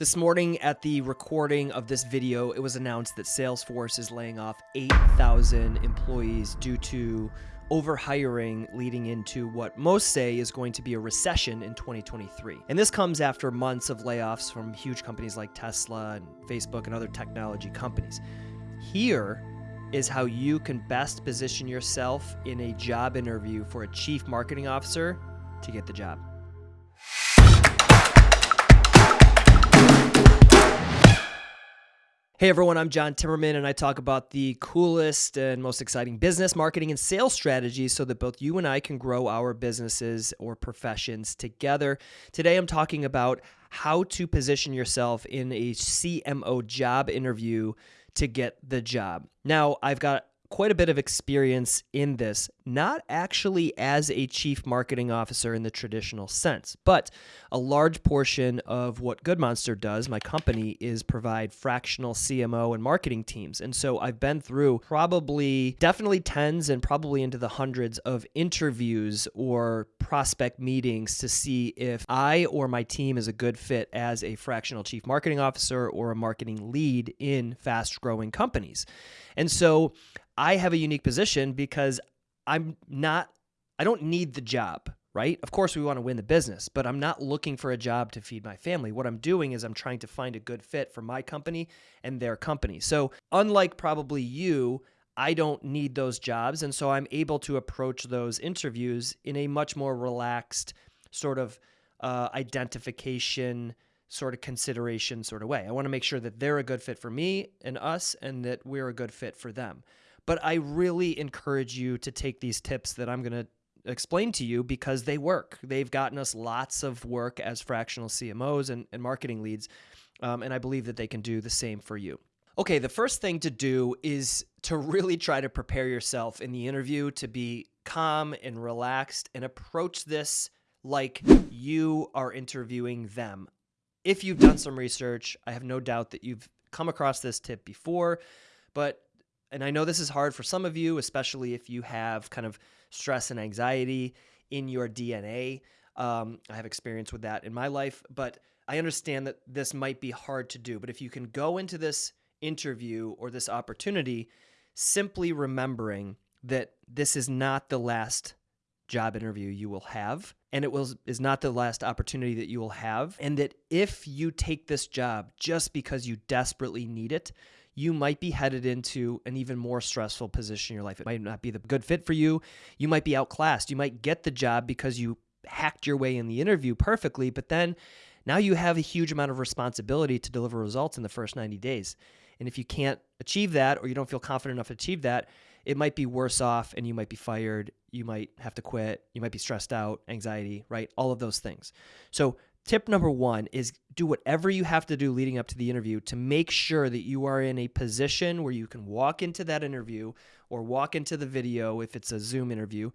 This morning, at the recording of this video, it was announced that Salesforce is laying off 8,000 employees due to overhiring leading into what most say is going to be a recession in 2023. And this comes after months of layoffs from huge companies like Tesla and Facebook and other technology companies. Here is how you can best position yourself in a job interview for a chief marketing officer to get the job. Hey everyone, I'm John Timmerman, and I talk about the coolest and most exciting business, marketing, and sales strategies so that both you and I can grow our businesses or professions together. Today, I'm talking about how to position yourself in a CMO job interview to get the job. Now, I've got quite a bit of experience in this, not actually as a chief marketing officer in the traditional sense, but a large portion of what Good Monster does, my company, is provide fractional CMO and marketing teams. And so I've been through probably definitely tens and probably into the hundreds of interviews or prospect meetings to see if I or my team is a good fit as a fractional chief marketing officer or a marketing lead in fast growing companies. And so I have a unique position because I'm not, I don't need the job, right? Of course, we want to win the business, but I'm not looking for a job to feed my family. What I'm doing is I'm trying to find a good fit for my company and their company. So, unlike probably you, I don't need those jobs. And so I'm able to approach those interviews in a much more relaxed sort of uh, identification, sort of consideration sort of way. I want to make sure that they're a good fit for me and us and that we're a good fit for them. But I really encourage you to take these tips that I'm going to explain to you because they work. They've gotten us lots of work as fractional CMOs and, and marketing leads. Um, and I believe that they can do the same for you. Okay, the first thing to do is to really try to prepare yourself in the interview to be calm and relaxed and approach this like you are interviewing them. If you've done some research, I have no doubt that you've come across this tip before, but and I know this is hard for some of you, especially if you have kind of stress and anxiety in your DNA. Um, I have experience with that in my life, but I understand that this might be hard to do. But if you can go into this interview or this opportunity simply remembering that this is not the last job interview you will have and it will is not the last opportunity that you will have and that if you take this job just because you desperately need it you might be headed into an even more stressful position in your life. It might not be the good fit for you. You might be outclassed. You might get the job because you hacked your way in the interview perfectly, but then now you have a huge amount of responsibility to deliver results in the first 90 days. And if you can't achieve that or you don't feel confident enough to achieve that, it might be worse off and you might be fired. You might have to quit. You might be stressed out, anxiety, right? All of those things. So Tip number one is do whatever you have to do leading up to the interview to make sure that you are in a position where you can walk into that interview or walk into the video if it's a Zoom interview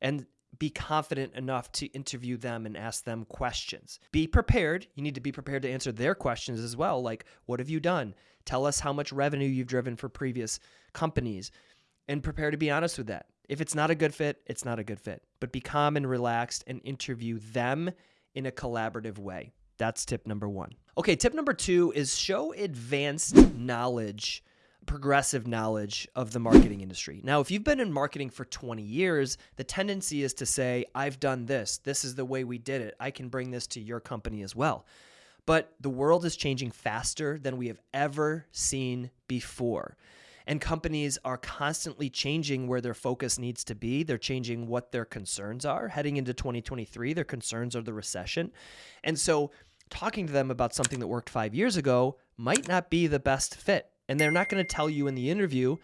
and be confident enough to interview them and ask them questions. Be prepared. You need to be prepared to answer their questions as well. Like, what have you done? Tell us how much revenue you've driven for previous companies and prepare to be honest with that. If it's not a good fit, it's not a good fit. But be calm and relaxed and interview them in a collaborative way. That's tip number one. Okay, tip number two is show advanced knowledge, progressive knowledge of the marketing industry. Now, if you've been in marketing for 20 years, the tendency is to say, I've done this. This is the way we did it. I can bring this to your company as well. But the world is changing faster than we have ever seen before. And companies are constantly changing where their focus needs to be. They're changing what their concerns are. Heading into 2023, their concerns are the recession. And so, talking to them about something that worked five years ago might not be the best fit. And they're not going to tell you in the interview,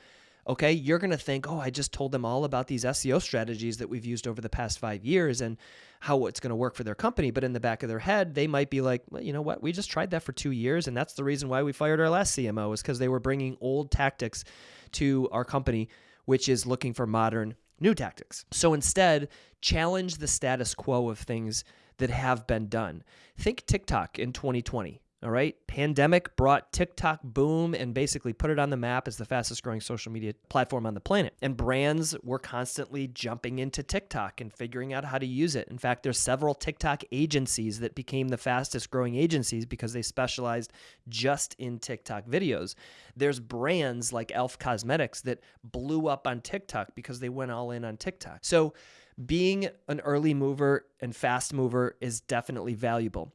okay, you're going to think, oh, I just told them all about these SEO strategies that we've used over the past five years and how it's going to work for their company. But in the back of their head, they might be like, well, you know what? We just tried that for two years. And that's the reason why we fired our last CMO is because they were bringing old tactics to our company, which is looking for modern new tactics. So instead, challenge the status quo of things that have been done. Think TikTok in 2020 All right. Pandemic brought TikTok boom and basically put it on the map as the fastest growing social media platform on the planet. And brands were constantly jumping into TikTok and figuring out how to use it. In fact, there's several TikTok agencies that became the fastest growing agencies because they specialized just in TikTok videos. There's brands like Elf Cosmetics that blew up on TikTok because they went all in on TikTok. So being an early mover and fast mover is definitely valuable.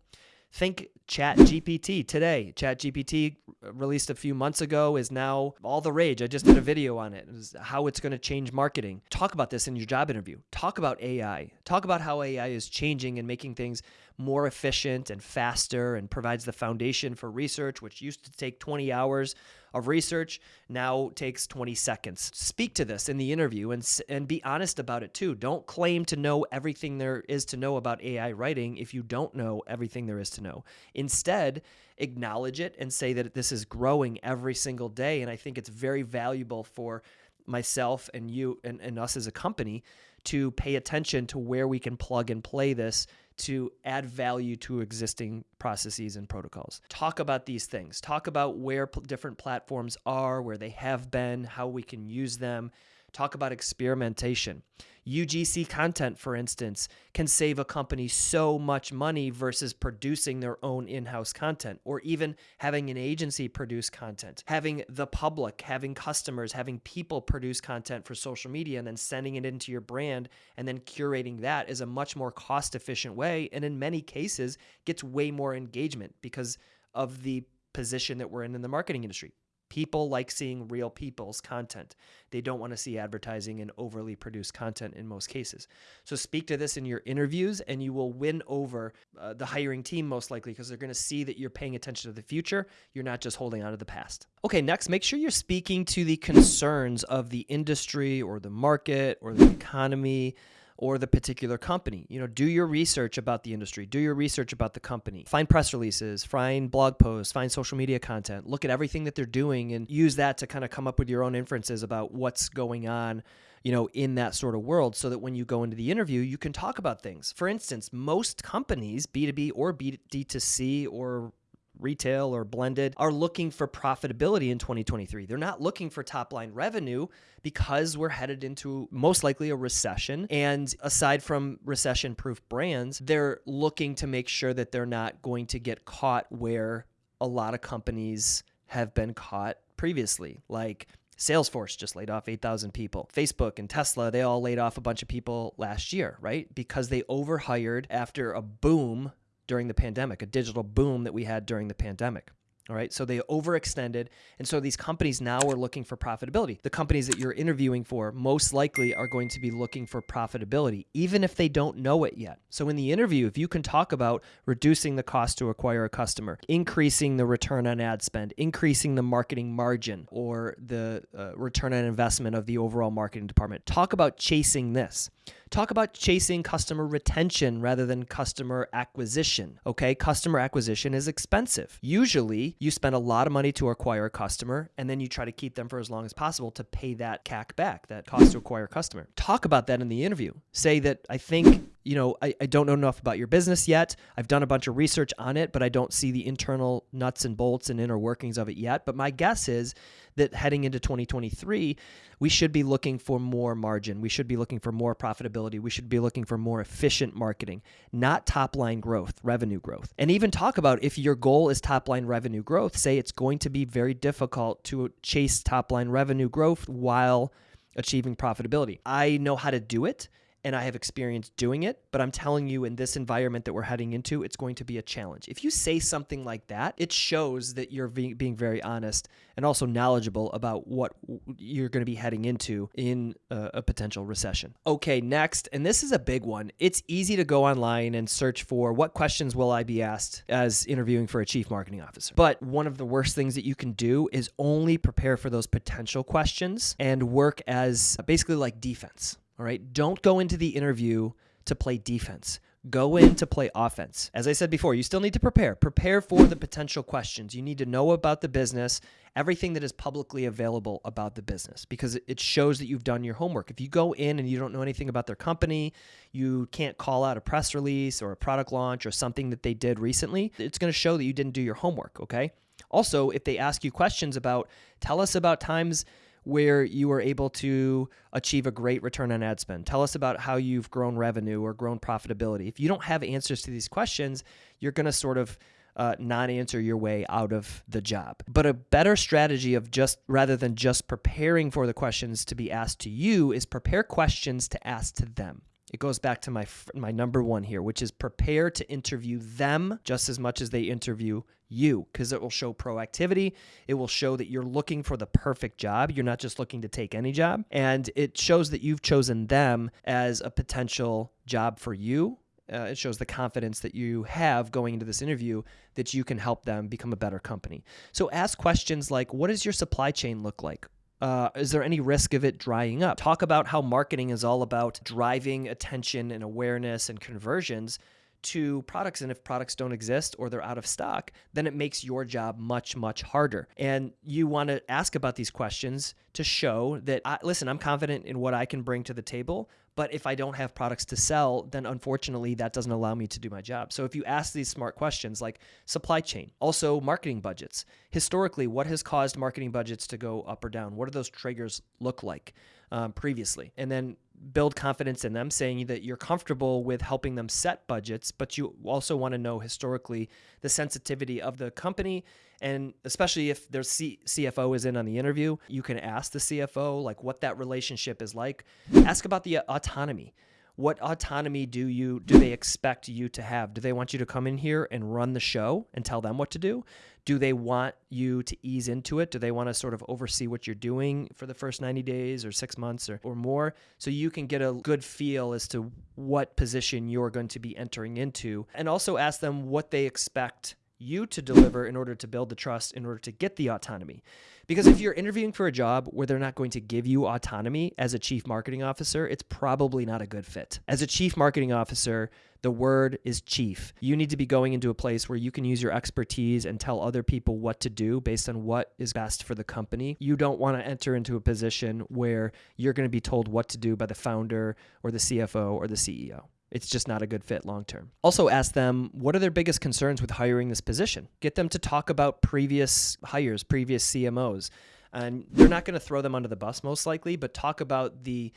Think Chat GPT today. Chat GPT uh, released a few months ago is now all the rage. I just did a video on it. it how it's going to change marketing. Talk about this in your job interview. Talk about AI. Talk about how AI is changing and making things more efficient and faster and provides the foundation for research, which used to take 20 hours of research, now takes 20 seconds. Speak to this in the interview and, and be honest about it too. Don't claim to know everything there is to know about AI writing if you don't know everything there is to know. Instead, acknowledge it and say that this is growing every single day. And I think it's very valuable for myself and you and, and us as a company to pay attention to where we can plug and play this to add value to existing processes and protocols. Talk about these things. Talk about where different platforms are, where they have been, how we can use them. Talk about experimentation. UGC content, for instance, can save a company so much money versus producing their own in house content or even having an agency produce content. Having the public, having customers, having people produce content for social media and then sending it into your brand and then curating that is a much more cost efficient way. And in many cases, gets way more engagement because of the position that we're in in the marketing industry. People like seeing real people's content. They don't want to see advertising and overly produced content in most cases. So speak to this in your interviews and you will win over uh, the hiring team most likely because they're going to see that you're paying attention to the future. You're not just holding on to the past. Okay, next, make sure you're speaking to the concerns of the industry or the market or the economy or the particular company. You know, do your research about the industry, do your research about the company, find press releases, find blog posts, find social media content, look at everything that they're doing and use that to kind of come up with your own inferences about what's going on you know, in that sort of world so that when you go into the interview, you can talk about things. For instance, most companies, B2B or B2C or retail or blended are looking for profitability in 2023. They're not looking for top line revenue because we're headed into most likely a recession. And aside from recession proof brands, they're looking to make sure that they're not going to get caught where a lot of companies have been caught previously. Like Salesforce just laid off 8,000 people. Facebook and Tesla, they all laid off a bunch of people last year, right? Because they overhired after a boom during the pandemic, a digital boom that we had during the pandemic. All right. So they overextended. And so these companies now are looking for profitability. The companies that you're interviewing for most likely are going to be looking for profitability, even if they don't know it yet. So in the interview, if you can talk about reducing the cost to acquire a customer, increasing the return on ad spend, increasing the marketing margin or the uh, return on investment of the overall marketing department, talk about chasing this. Talk about chasing customer retention rather than customer acquisition. Okay, customer acquisition is expensive. Usually, you spend a lot of money to acquire a customer and then you try to keep them for as long as possible to pay that CAC back, that cost to acquire a customer. Talk about that in the interview. Say that I think you know, I, I don't know enough about your business yet. I've done a bunch of research on it, but I don't see the internal nuts and bolts and inner workings of it yet. But my guess is that heading into 2023, we should be looking for more margin. We should be looking for more profitability. We should be looking for more efficient marketing, not top line growth, revenue growth. And even talk about if your goal is top line revenue growth, say it's going to be very difficult to chase top line revenue growth while achieving profitability. I know how to do it and I have experience doing it, but I'm telling you, in this environment that we're heading into, it's going to be a challenge. If you say something like that, it shows that you're being very honest and also knowledgeable about what you're going to be heading into in a, a potential recession. Okay, next, and this is a big one. It's easy to go online and search for what questions will I be asked as interviewing for a chief marketing officer. But one of the worst things that you can do is only prepare for those potential questions and work as basically like defense. All right. Don't go into the interview to play defense. Go in to play offense. As I said before, you still need to prepare. Prepare for the potential questions. You need to know about the business, everything that is publicly available about the business, because it shows that you've done your homework. If you go in and you don't know anything about their company, you can't call out a press release or a product launch or something that they did recently, it's going to show that you didn't do your homework, okay? Also, if they ask you questions about, tell us about times where you were able to achieve a great return on ad spend. Tell us about how you've grown revenue or grown profitability. If you don't have answers to these questions, you're going to sort of uh, not answer your way out of the job. But a better strategy of just rather than just preparing for the questions to be asked to you is prepare questions to ask to them. It goes back to my my number 1 here, which is prepare to interview them just as much as they interview you because it will show proactivity. It will show that you're looking for the perfect job. You're not just looking to take any job. And it shows that you've chosen them as a potential job for you. Uh, it shows the confidence that you have going into this interview that you can help them become a better company. So ask questions like What does your supply chain look like? Uh, is there any risk of it drying up? Talk about how marketing is all about driving attention and awareness and conversions to products. And if products don't exist or they're out of stock, then it makes your job much, much harder. And you want to ask about these questions to show that, I, listen, I'm confident in what I can bring to the table. But if I don't have products to sell, then unfortunately that doesn't allow me to do my job. So if you ask these smart questions like supply chain, also marketing budgets, historically, what has caused marketing budgets to go up or down? What do those triggers look like um, previously? And then build confidence in them, saying that you're comfortable with helping them set budgets, but you also want to know historically the sensitivity of the company and especially if their C- CFO is in on the interview, you can ask the CFO like what that relationship is like. Ask about the autonomy. What autonomy do you do they expect you to have? Do they want you to come in here and run the show and tell them what to do? Do they want you to ease into it? Do they want to sort of oversee what you're doing for the first 90 days or 6 months or, or more so you can get a good feel as to what position you're going to be entering into and also ask them what they expect you to deliver in order to build the trust, in order to get the autonomy. Because if you're interviewing for a job where they're not going to give you autonomy as a chief marketing officer, it's probably not a good fit. As a chief marketing officer, the word is chief. You need to be going into a place where you can use your expertise and tell other people what to do based on what is best for the company. You don't want to enter into a position where you're going to be told what to do by the founder or the CFO or the CEO. It's just not a good fit long term. Also, ask them what are their biggest concerns with hiring this position. Get them to talk about previous hires, previous CMOs. And they're not going to throw them under the bus, most likely, but talk about the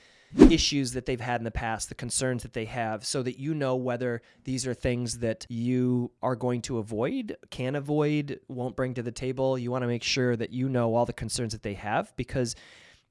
issues that they've had in the past, the concerns that they have, so that you know whether these are things that you are going to avoid, can avoid, won't bring to the table. You want to make sure that you know all the concerns that they have because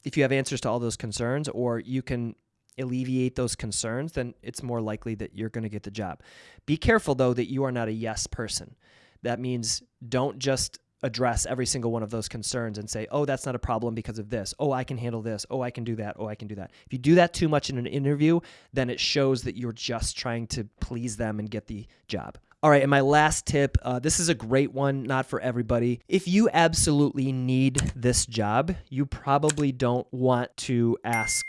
if you have answers to all those concerns, or you can alleviate those concerns, then it's more likely that you're going to get the job. Be careful, though, that you are not a yes person. That means don't just address every single one of those concerns and say, oh, that's not a problem because of this. Oh, I can handle this. Oh, I can do that. Oh, I can do that. If you do that too much in an interview, then it shows that you're just trying to please them and get the job. All right, and my last tip uh, this is a great one, not for everybody. If you absolutely need this job, you probably don't want to ask,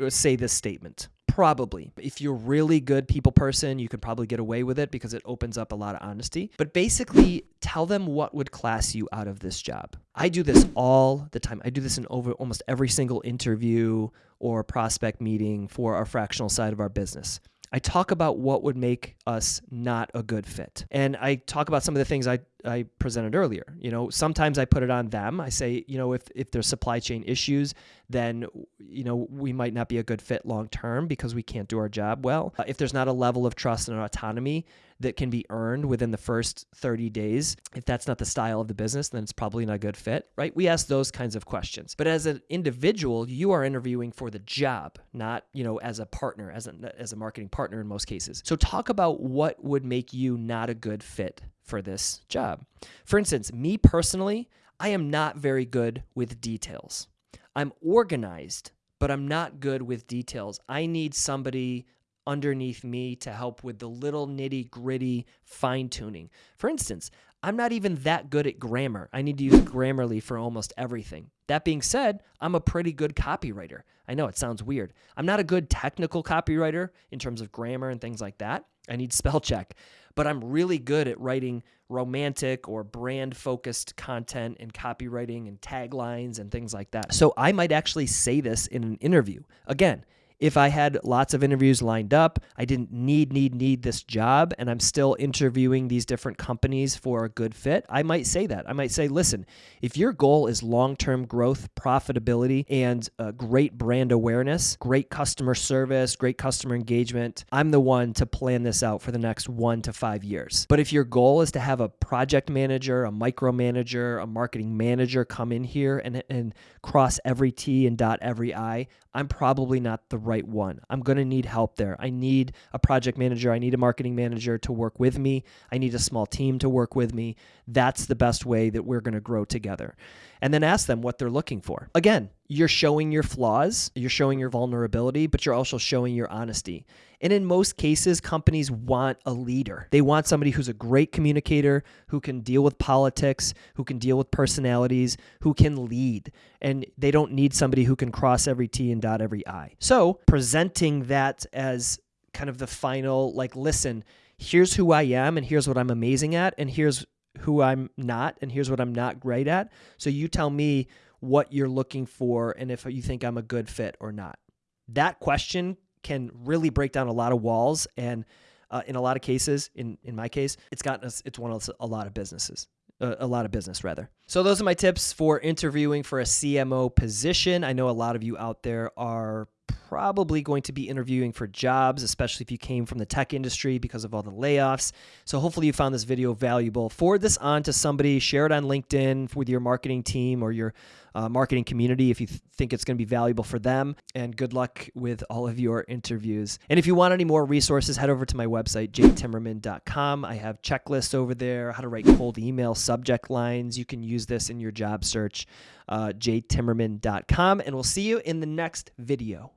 Uh, say this statement. Probably. If you're really good people person, you could probably get away with it because it opens up a lot of honesty. But basically, tell them what would class you out of this job. I do this all the time. I do this in over almost every single interview or prospect meeting for our fractional side of our business. I talk about what would make us not a good fit. And I talk about some of the things I, I presented earlier. You know, sometimes I put it on them. I say, you know, if, if there's supply chain issues, then, you know, we might not be a good fit long term because we can't do our job well. Uh, if there's not a level of trust and autonomy that can be earned within the first 30 days, if that's not the style of the business, then it's probably not a good fit, right? We ask those kinds of questions. But as an individual, you are interviewing for the job, not, you know, as a partner, as a, as a marketing partner in most cases. So talk about what would make you not a good fit for this job. For instance, me personally, I am not very good with details. I'm organized, but I'm not good with details. I need somebody underneath me to help with the little nitty gritty fine tuning. For instance, I'm not even that good at grammar. I need to use Grammarly for almost everything. That being said, I'm a pretty good copywriter. I know it sounds weird. I'm not a good technical copywriter in terms of grammar and things like that, I need spell check. But I'm really good at writing romantic or brand focused content and copywriting and taglines and things like that. So I might actually say this in an interview. Again, if I had lots of interviews lined up, I didn't need, need, need this job, and I'm still interviewing these different companies for a good fit, I might say that. I might say, listen, if your goal is long term growth, profitability, and uh, great brand awareness, great customer service, great customer engagement, I'm the one to plan this out for the next one to five years. But if your goal is to have a project manager, a micromanager, a marketing manager come in here and, and cross every T and dot every I, I'm probably not the right one. I'm going to need help there. I need a project manager. I need a marketing manager to work with me. I need a small team to work with me. That's the best way that we're going to grow together. And then ask them what they're looking for. Again, you're showing your flaws, you're showing your vulnerability, but you're also showing your honesty. And in most cases, companies want a leader. They want somebody who's a great communicator, who can deal with politics, who can deal with personalities, who can lead. And they don't need somebody who can cross every T and dot every I. So, presenting that as kind of the final, like, listen, here's who I am, and here's what I'm amazing at, and here's who I'm not, and here's what I'm not great at. So, you tell me what you're looking for and if you think I'm a good fit or not. That question can really break down a lot of walls and uh, in a lot of cases in in my case it's gotten us it's won us a lot of businesses a lot of business rather. So those are my tips for interviewing for a cmo position. I know a lot of you out there are probably going to be interviewing for jobs, especially if you came from the tech industry because of all the layoffs. So hopefully you found this video valuable. Forward this on to somebody, share it on LinkedIn with your marketing team or your uh, marketing community if you th- think it's going to be valuable for them. And good luck with all of your interviews. And if you want any more resources, head over to my website, jtimmerman.com. I have checklists over there, how to write cold email subject lines. You can use this in your job search, uh, jtimmerman.com. And we'll see you in the next video.